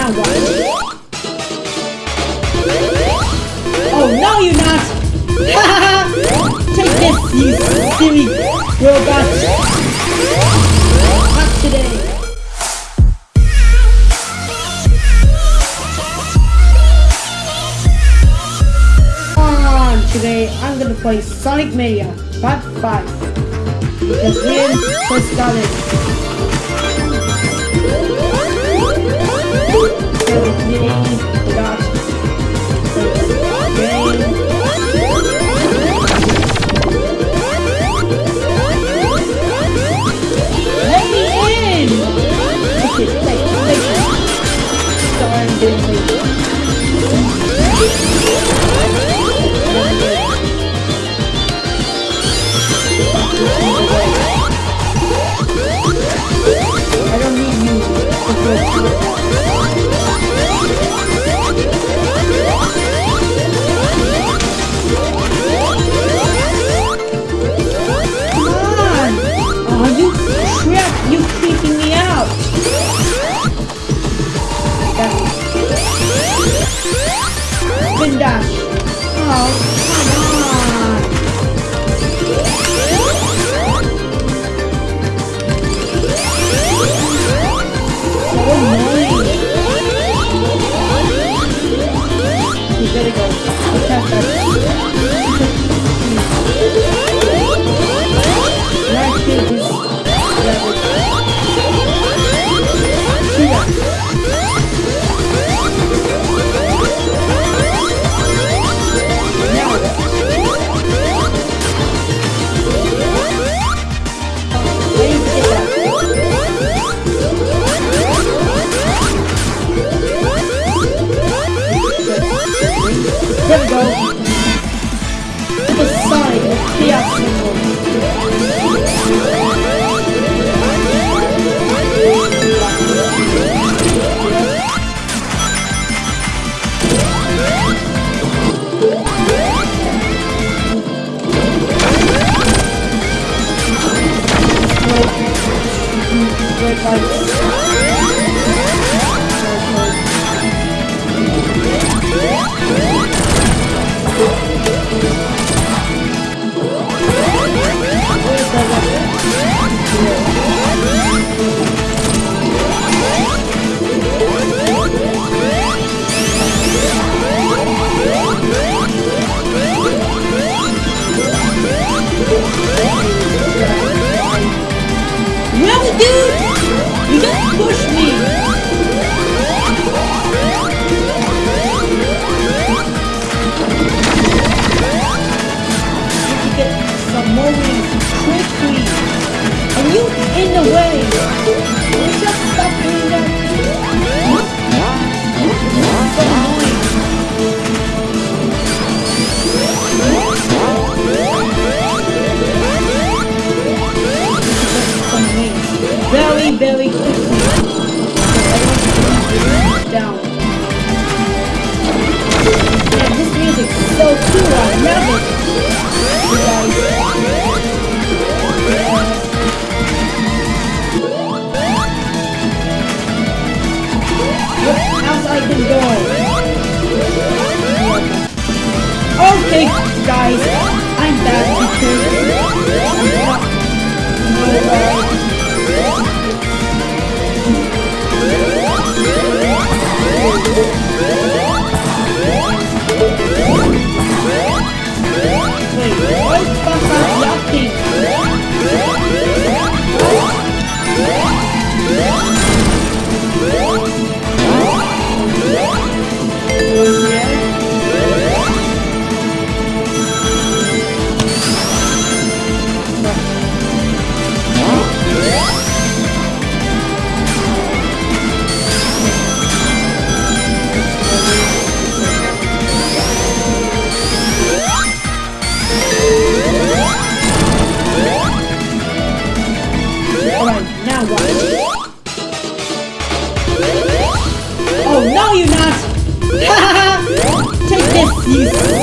now, guys. Oh, no, you're not! Take this, you silly robot! Not today. On today, I'm gonna play Sonic Mania Part 5. The game was started. pelo cliente, graças Bye. down.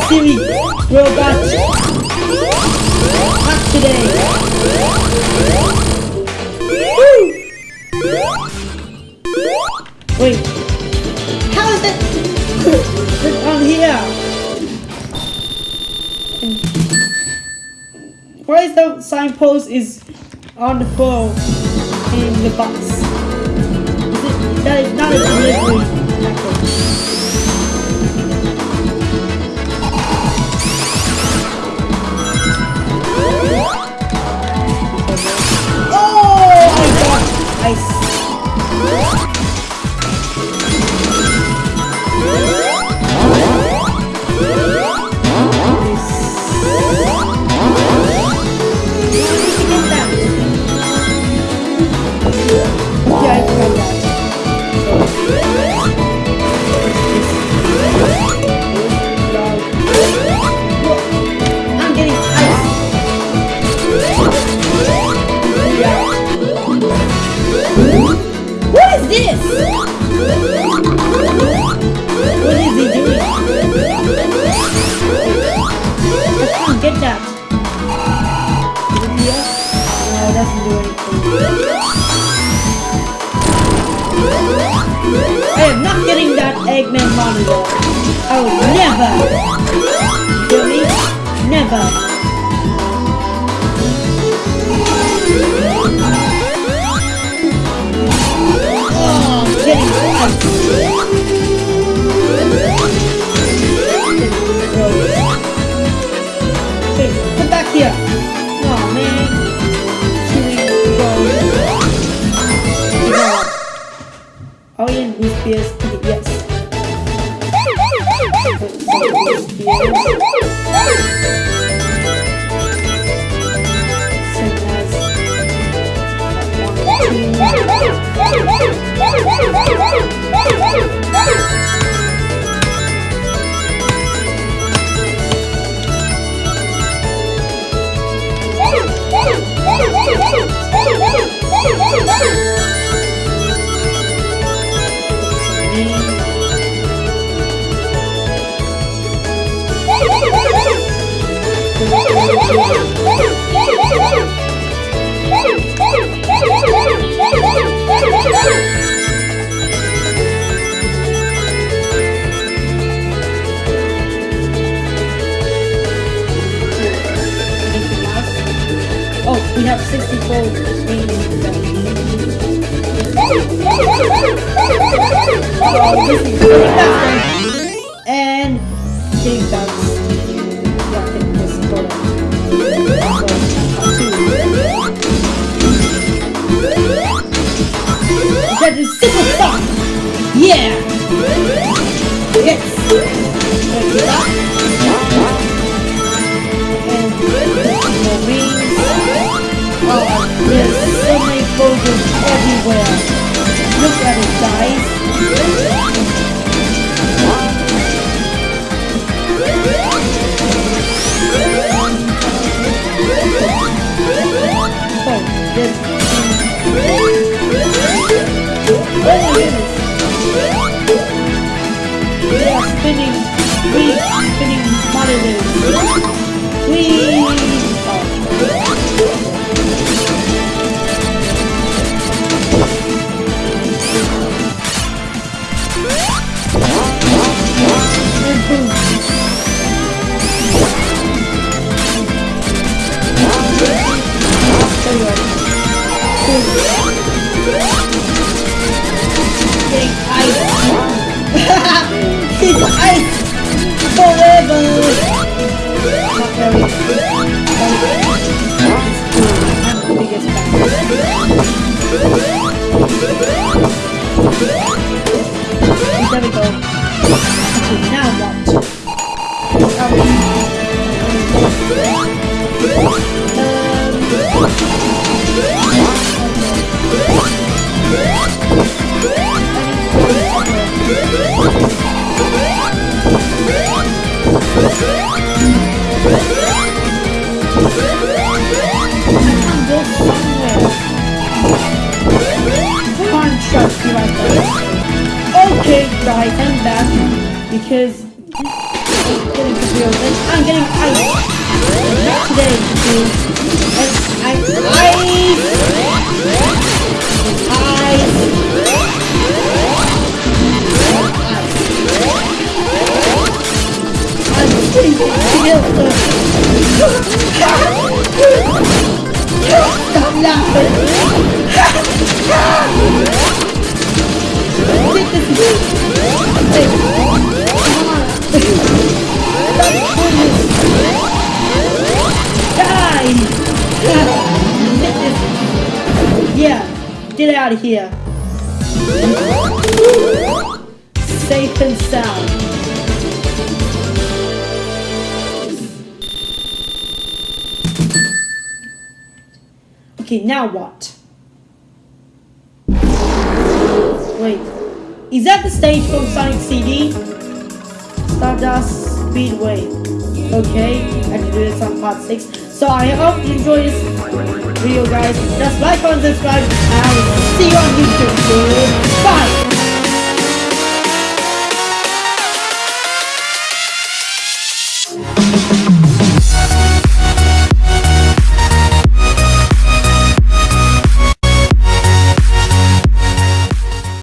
silly robot hack today. Woo! Wait, how is that on here? Why is the signpost is on the floor in the box? Is it, that is not a delivery. Eggman monitor. I will never. Feel me? Never. Oh, I'm come back here. Oh man. Go. Wii Spears? Yes. Woo! Oh, this is good. Monitors. We. Not very. I'm the biggest because I'm getting confused. I'm getting Ice. not today Ice. Ice. Ice. Stop laughing. Out of here. Safe and sound. Okay, now what? Wait, is that the stage from Sonic CD? Stardust Speedway. Okay, I can do this on part 6. So I hope you enjoyed this video guys. Just like and subscribe and see you on YouTube. Bye!